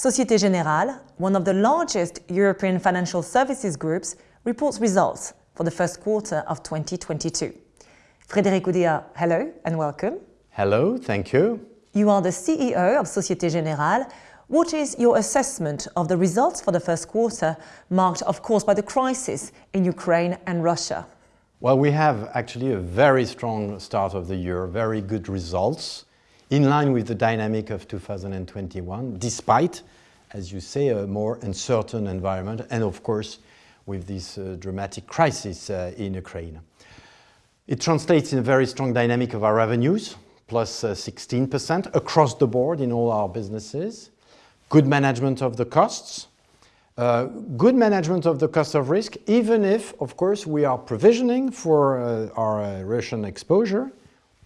Societe Generale, one of the largest European financial services groups, reports results for the first quarter of 2022. Frédéric Oudéa, hello and welcome. Hello, thank you. You are the CEO of Societe Generale. What is your assessment of the results for the first quarter, marked of course by the crisis in Ukraine and Russia? Well, we have actually a very strong start of the year, very good results, in line with the dynamic of 2021, despite, as you say, a more uncertain environment and of course with this uh, dramatic crisis uh, in Ukraine. It translates in a very strong dynamic of our revenues, plus uh, 16% across the board in all our businesses. Good management of the costs, uh, good management of the cost of risk, even if, of course, we are provisioning for uh, our uh, Russian exposure.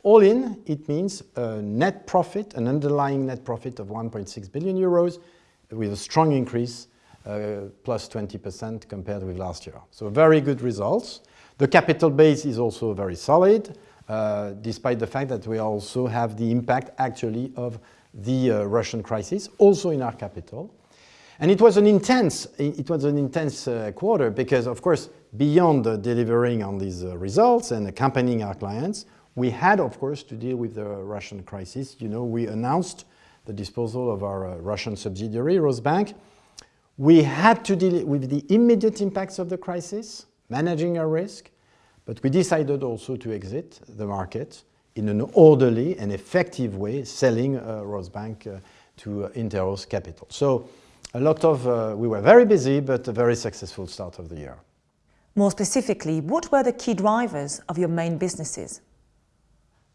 All in, it means a net profit, an underlying net profit of 1.6 billion euros, with a strong increase, uh, plus 20% compared with last year. So very good results. The capital base is also very solid, uh, despite the fact that we also have the impact actually of the uh, Russian crisis, also in our capital. And it was an intense, it was an intense uh, quarter because, of course, beyond delivering on these uh, results and accompanying our clients, we had, of course, to deal with the Russian crisis. You know, we announced the disposal of our uh, Russian subsidiary, Rosbank. We had to deal with the immediate impacts of the crisis, managing our risk, but we decided also to exit the market in an orderly and effective way, selling uh, Rosbank uh, to uh, Interros Capital. So a lot of, uh, we were very busy, but a very successful start of the year. More specifically, what were the key drivers of your main businesses?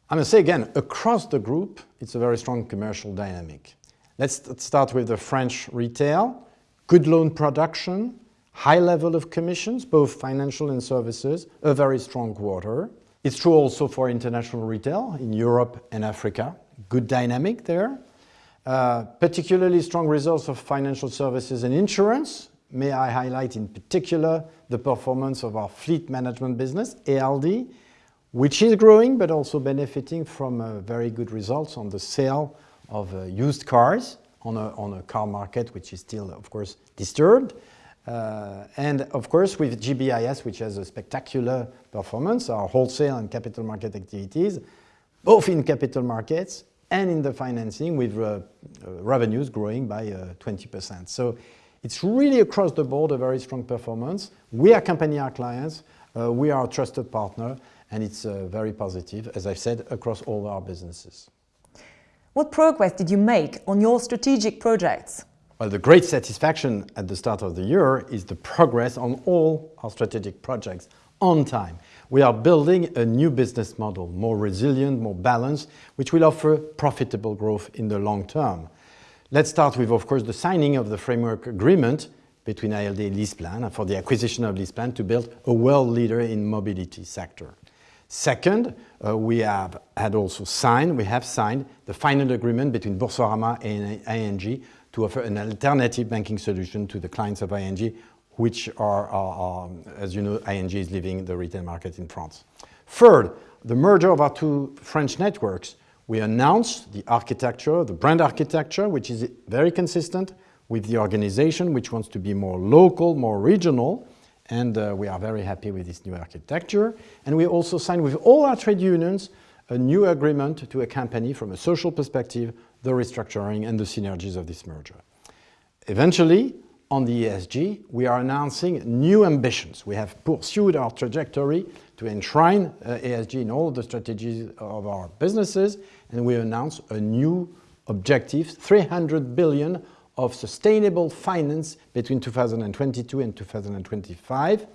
I must say again, across the group, it's a very strong commercial dynamic. Let's start with the French retail. Good loan production, high level of commissions, both financial and services, a very strong quarter. It's true also for international retail in Europe and Africa. Good dynamic there. Uh, particularly strong results of financial services and insurance. May I highlight in particular the performance of our fleet management business, ALD, which is growing but also benefiting from uh, very good results on the sale of uh, used cars on a, on a car market which is still, of course, disturbed. Uh, and of course with GBIS, which has a spectacular performance, our wholesale and capital market activities, both in capital markets and in the financing with uh, uh, revenues growing by 20%. Uh, so it's really across the board a very strong performance. We accompany our clients, we are a trusted partner, and it's uh, very positive, as I've said, across all our businesses. What progress did you make on your strategic projects? Well, the great satisfaction at the start of the year is the progress on all our strategic projects on time. We are building a new business model, more resilient, more balanced, which will offer profitable growth in the long term. Let's start with, of course, the signing of the framework agreement between ALD and LeasePlan for the acquisition of LeasePlan to build a world leader in mobility sector. Second, uh, we have had also signed, we have signed the final agreement between Boursorama and ING to offer an alternative banking solution to the clients of ING which are, are, are, as you know, ING is leaving the retail market in France. Third, the merger of our two French networks. We announced the architecture, the brand architecture, which is very consistent with the organization, which wants to be more local, more regional, and uh, we are very happy with this new architecture. And we also signed with all our trade unions a new agreement to accompany, from a social perspective, the restructuring and the synergies of this merger. Eventually, on the ESG, we are announcing new ambitions. We have pursued our trajectory to enshrine uh, ESG in all the strategies of our businesses, and we announce a new objective, 300 billion of sustainable finance between 2022 and 2025,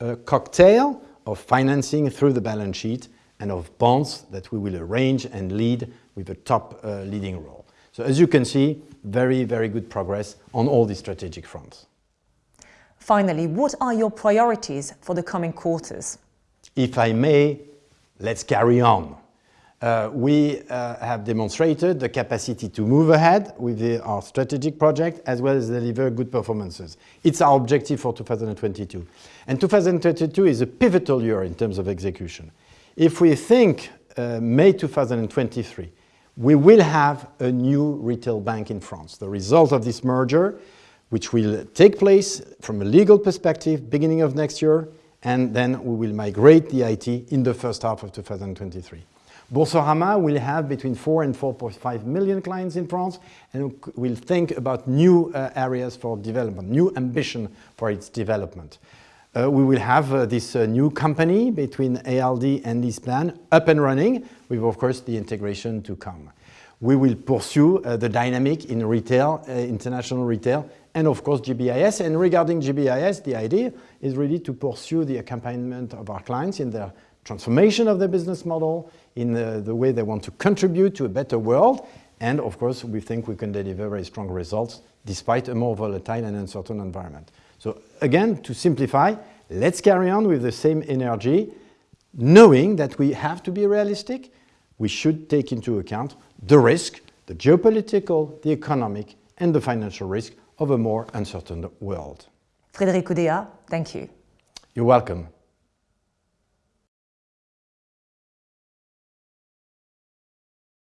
a cocktail of financing through the balance sheet and of bonds that we will arrange and lead with a top uh, leading role. So as you can see, very, very good progress on all these strategic fronts. Finally, what are your priorities for the coming quarters? If I may, let's carry on. Uh, we uh, have demonstrated the capacity to move ahead with the, our strategic project as well as deliver good performances. It's our objective for 2022. And 2022 is a pivotal year in terms of execution. If we think uh, May 2023, we will have a new retail bank in France. The result of this merger, which will take place from a legal perspective beginning of next year, and then we will migrate the IT in the first half of 2023. Boursorama will have between 4 and 4.5 million clients in France and will think about new uh, areas for development, new ambition for its development. Uh, we will have uh, this uh, new company between ALD and LeasePlan up and running, with of course the integration to come. We will pursue uh, the dynamic in retail, uh, international retail, and of course GBIS. And regarding GBIS, the idea is really to pursue the accompaniment of our clients in their transformation of their business model, in the, the way they want to contribute to a better world. And of course, we think we can deliver very strong results despite a more volatile and uncertain environment. So again, to simplify, let's carry on with the same energy, knowing that we have to be realistic. We should take into account the risk, the geopolitical, the economic, and the financial risk of a more uncertain world. Frédéric Oudéa, thank you. You're welcome.